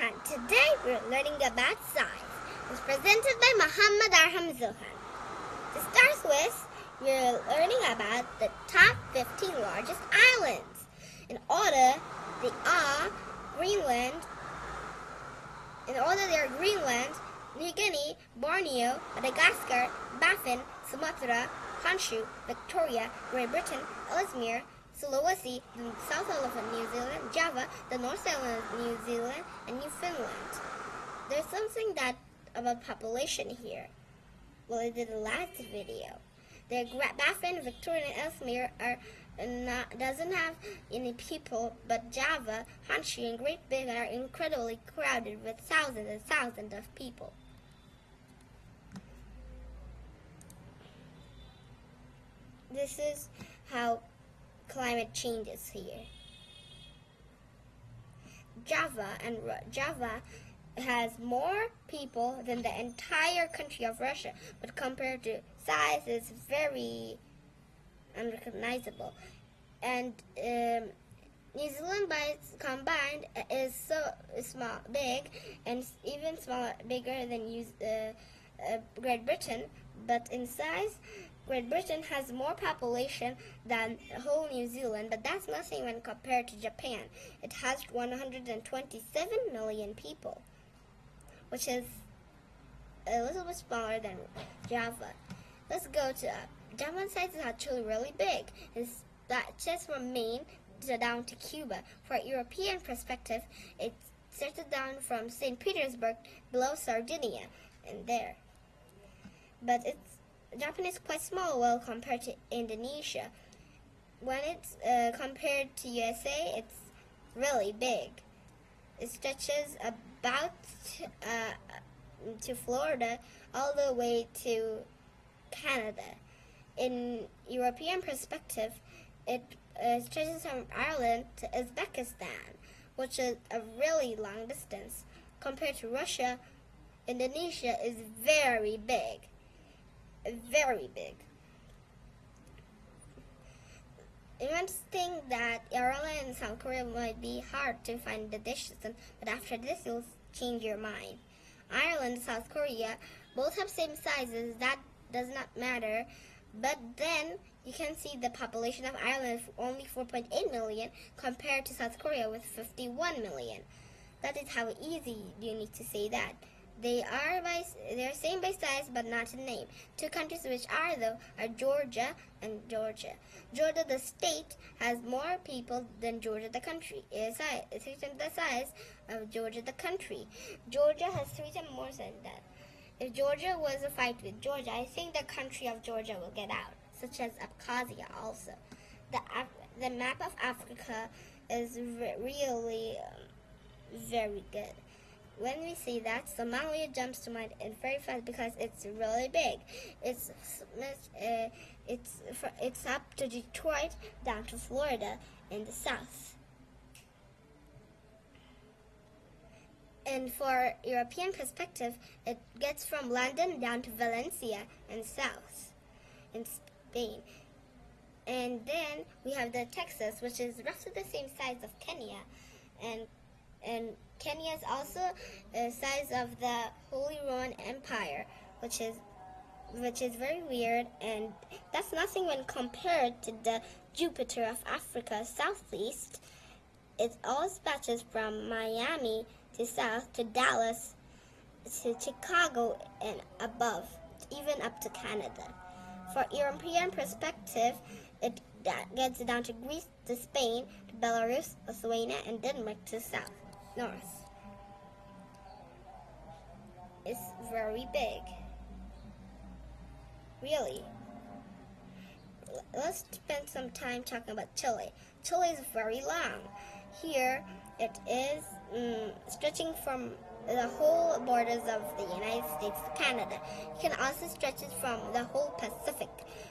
Today we're learning about science. It's presented by Muhammad Arham Zohan. To start with, we're learning about the top 15 largest islands. In order, they are Greenland. In order, they are Greenland, New Guinea, Borneo, Madagascar, Baffin, Sumatra, Honshu, Victoria, Great Britain, Ellesmere, Sulawesi, the South Island of New Zealand, Java, the North Island of New Zealand, and Newfoundland. There's something that about population here. Well, I did the last video. The Baffin, Victoria, and Ellesmere are not, doesn't have any people, but Java, Honshu, and Great Britain are incredibly crowded with thousands and thousands of people. This is how climate changes here. Java and Java has more people than the entire country of Russia, but compared to size, it's very unrecognizable. And um, New Zealand, by its combined, is so small, big, and even smaller, bigger than uh, uh, Great Britain. But in size, Great Britain has more population than the whole New Zealand, but that's nothing when compared to Japan. It has 127 million people, which is a little bit smaller than Java. Let's go to uh, Java's size is actually really big. It's that just from Maine to down to Cuba. For a European perspective, it started down from St. Petersburg below Sardinia and there. But it's Japan is quite small well compared to Indonesia. When it's uh, compared to USA, it's really big. It stretches about uh, to Florida all the way to Canada. In European perspective, it uh, stretches from Ireland to Uzbekistan, which is a really long distance. Compared to Russia, Indonesia is very big very big. You might think that Ireland and South Korea might be hard to find the dishes, but after this you'll change your mind. Ireland and South Korea both have same sizes, that does not matter, but then you can see the population of Ireland is only 4.8 million compared to South Korea with 51 million. That is how easy you need to say that. They are by they are same by size but not in name. Two countries which are though are Georgia and Georgia. Georgia the state has more people than Georgia the country. It is three times the size of Georgia the country. Georgia has three times more than that. If Georgia was a fight with Georgia, I think the country of Georgia will get out, such as Abkhazia also. The, the map of Africa is really um, very good when we see that, Somalia jumps to mind and very fast because it's really big. It's uh, it's it's up to Detroit, down to Florida in the south. And for European perspective, it gets from London down to Valencia in south, in Spain. And then we have the Texas, which is roughly the same size of Kenya, and and Kenya is also the size of the Holy Roman Empire, which is which is very weird and that's nothing when compared to the Jupiter of Africa southeast. It all stretches from Miami to south to Dallas to Chicago and above, even up to Canada. For European perspective, it gets down to Greece to Spain to Belarus, Lithuania, and Denmark to south north. It's very big. Really. Let's spend some time talking about Chile. Chile is very long. Here, it is um, stretching from the whole borders of the United States to Canada. You can also stretch it from the whole Pacific.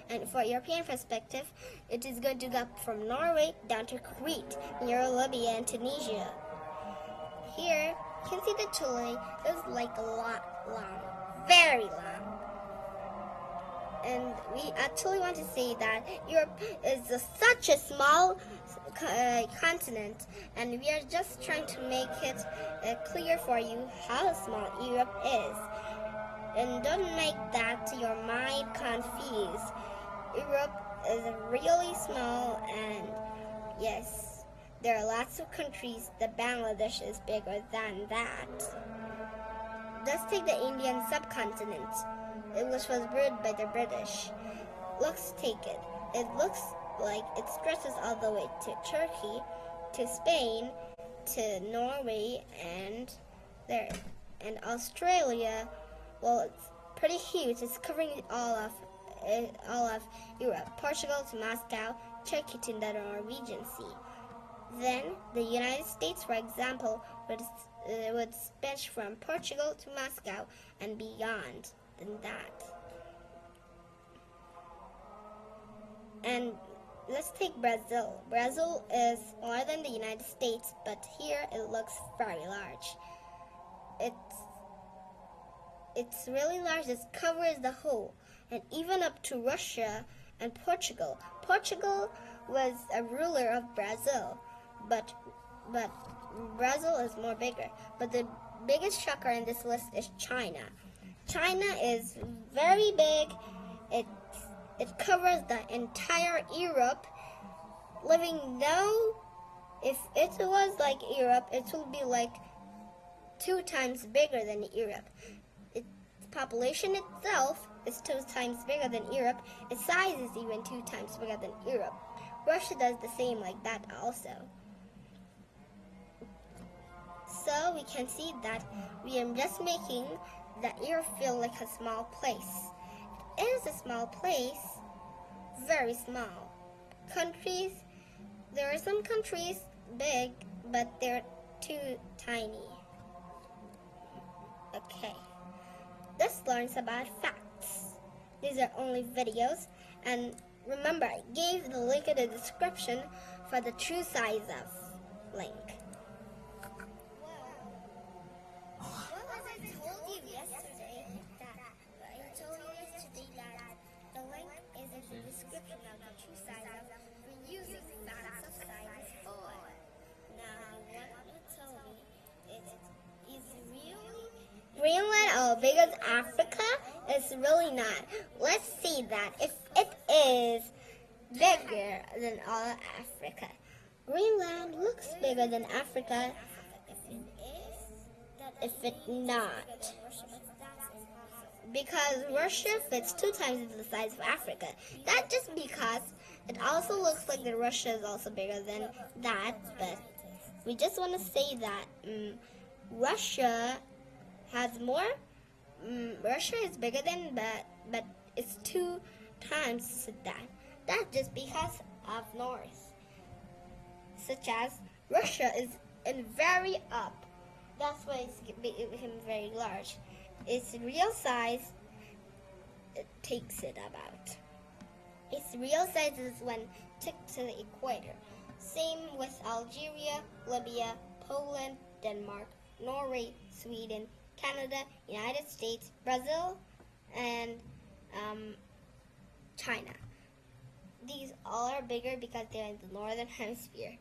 And for European perspective, it is going to go from Norway down to Crete, near Libya and Tunisia. Here, you can see the Chile is like a lot long, very long. and we actually want to say that Europe is a, such a small uh, continent, and we are just trying to make it uh, clear for you how small Europe is. And don't make that your mind confused. Europe is really small, and yes, there are lots of countries. The Bangladesh is bigger than that. Let's take the Indian subcontinent, which was ruled by the British. Let's take it. It looks like it stretches all the way to Turkey, to Spain, to Norway, and there, and Australia. Well, it's pretty huge. It's covering all of uh, all of Europe, Portugal to Moscow, Turkey to the Norwegian Sea. Then the United States, for example, would uh, would stretch from Portugal to Moscow and beyond than that. And let's take Brazil. Brazil is more than the United States, but here it looks very large. It's it's really large. It covers the whole, and even up to Russia and Portugal. Portugal was a ruler of Brazil, but but Brazil is more bigger. But the biggest shocker in this list is China. China is very big. It it covers the entire Europe. Living now, if it was like Europe, it would be like two times bigger than Europe. Its population itself is two times bigger than Europe. Its size is even two times bigger than Europe. Russia does the same like that also. So we can see that we are just making the ear feel like a small place. It is a small place, very small. Countries, there are some countries big, but they're too tiny. Okay, let's learn about facts. These are only videos, and remember, I gave the link in the description for the true size of link. As Africa? It's really not. Let's see that if it is bigger than all of Africa. Greenland looks bigger than Africa if it's not. Because Russia fits two times the size of Africa. That's just because it also looks like that Russia is also bigger than that, but we just want to say that um, Russia has more. Um, Russia is bigger than, but but it's two times that. That's just because of north. Such as Russia is in very up. That's why it's become very large. Its real size it takes it about. Its real size is when tipped to the equator. Same with Algeria, Libya, Poland, Denmark, Norway, Sweden, Canada, United States, Brazil, and um, China. These all are bigger because they're in the northern hemisphere.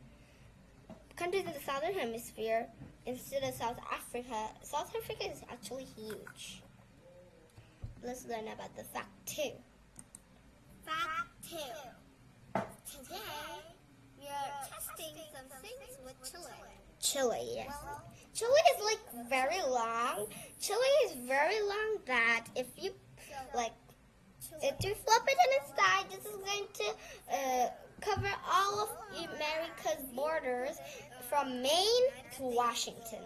Countries in the southern hemisphere, instead of South Africa, South Africa is actually huge. Let's learn about the fact two. Fact two. Today, we are testing some things with Chile. Chile, yes. Chile is like very long. Chile is very long that if you like, if you flip it on its side, this is going to uh, cover all of America's borders from Maine to Washington.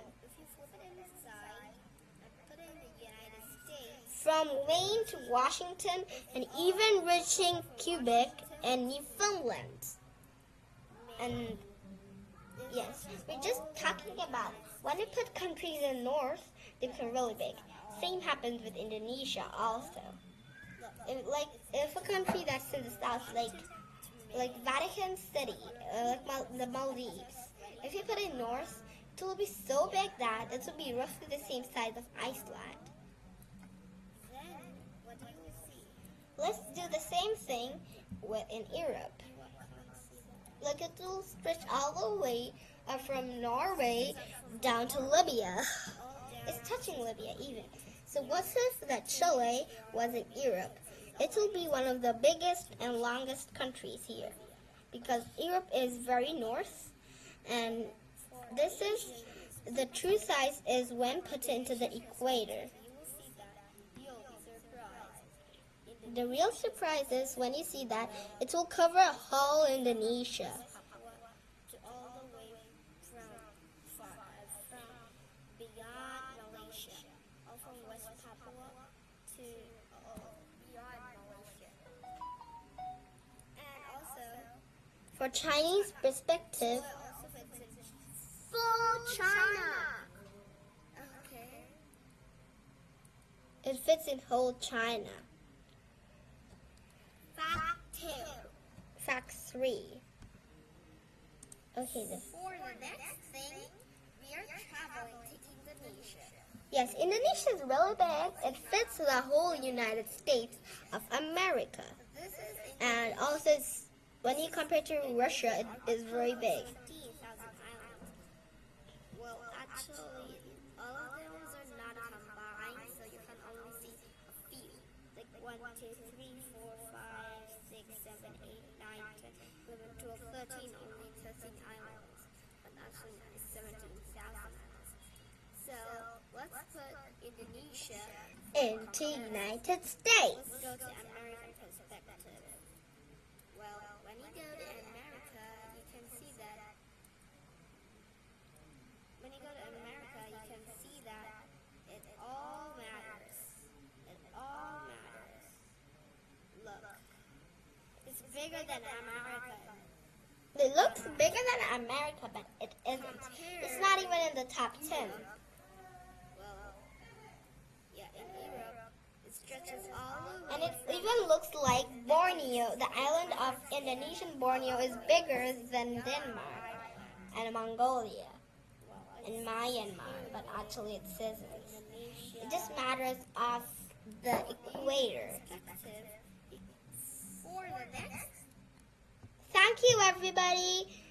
From Maine to Washington and even reaching Quebec and Newfoundland. And we're just talking about when you put countries in the north, they become really big. Same happens with Indonesia also. If, like if a country that's in the south, like like Vatican City, uh, like Mal the Maldives, if you put it north, it will be so big that it will be roughly the same size of Iceland. Let's do the same thing with in Europe. Look, it will stretch all the way from Norway down to Libya. It's touching Libya even. So what if that Chile was in Europe? It will be one of the biggest and longest countries here because Europe is very north and this is the true size is when put into the equator. The real surprise is when you see that it will cover a whole Indonesia. For Chinese perspective, it fits in full China. Okay. it fits in whole China. Fact two. Fact 3. Okay, this. For the next thing, we are traveling to Indonesia. Yes, Indonesia is really big. It fits the whole United States of America. This is And also, it's, when you compare to Russia, it is very big. Well, actually, all of those are not combined, so you can only see a few. Like 1, 2, 3, 4, 5, 6, 7, 8, 9, 10, 11, 12, 13, only 13 islands. But actually, it's 17,000 islands. So, let's put Indonesia, Into United States. let's go to American perspective. Well, when you go to America, you can see that when you go to America, you can see that it all matters. It all matters. Look, it's bigger than America. It looks bigger than America, but it isn't. It's not even in the top 10. Well, yeah, in Europe, it stretches all the. And it even looks like Borneo, the island of Indonesian Borneo, is bigger than Denmark and Mongolia and Myanmar, but actually it isn't. It just matters of the equator. For the next Thank you, everybody.